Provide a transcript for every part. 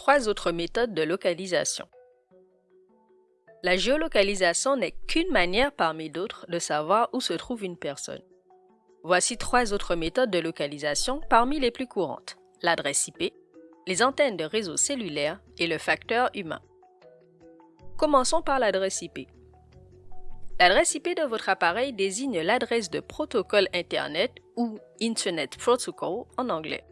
trois autres méthodes de localisation. La géolocalisation n'est qu'une manière parmi d'autres de savoir où se trouve une personne. Voici trois autres méthodes de localisation parmi les plus courantes. L'adresse IP, les antennes de réseau cellulaire et le facteur humain. Commençons par l'adresse IP. L'adresse IP de votre appareil désigne l'adresse de protocole Internet ou Internet Protocol en anglais.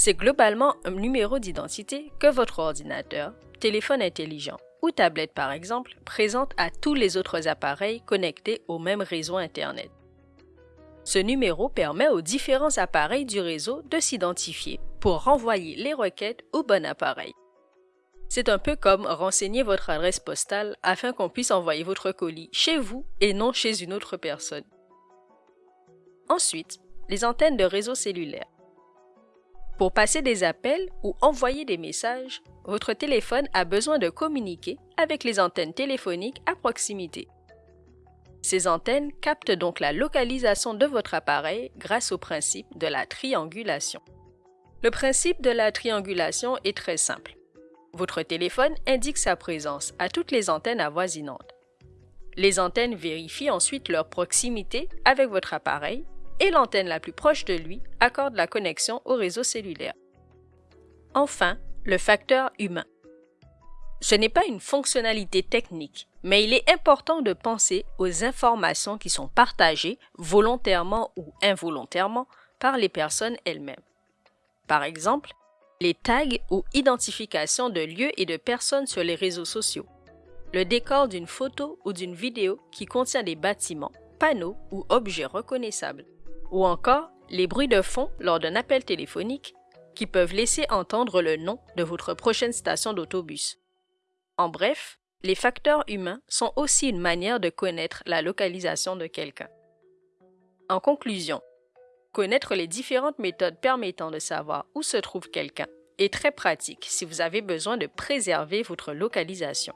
C'est globalement un numéro d'identité que votre ordinateur, téléphone intelligent ou tablette par exemple présente à tous les autres appareils connectés au même réseau Internet. Ce numéro permet aux différents appareils du réseau de s'identifier pour renvoyer les requêtes au bon appareil. C'est un peu comme renseigner votre adresse postale afin qu'on puisse envoyer votre colis chez vous et non chez une autre personne. Ensuite, les antennes de réseau cellulaire. Pour passer des appels ou envoyer des messages, votre téléphone a besoin de communiquer avec les antennes téléphoniques à proximité. Ces antennes captent donc la localisation de votre appareil grâce au principe de la triangulation. Le principe de la triangulation est très simple. Votre téléphone indique sa présence à toutes les antennes avoisinantes. Les antennes vérifient ensuite leur proximité avec votre appareil et l'antenne la plus proche de lui accorde la connexion au réseau cellulaire. Enfin, le facteur humain. Ce n'est pas une fonctionnalité technique, mais il est important de penser aux informations qui sont partagées volontairement ou involontairement par les personnes elles-mêmes. Par exemple, les tags ou identifications de lieux et de personnes sur les réseaux sociaux, le décor d'une photo ou d'une vidéo qui contient des bâtiments, panneaux ou objets reconnaissables, ou encore les bruits de fond lors d'un appel téléphonique qui peuvent laisser entendre le nom de votre prochaine station d'autobus. En bref, les facteurs humains sont aussi une manière de connaître la localisation de quelqu'un. En conclusion, Connaître les différentes méthodes permettant de savoir où se trouve quelqu'un est très pratique si vous avez besoin de préserver votre localisation.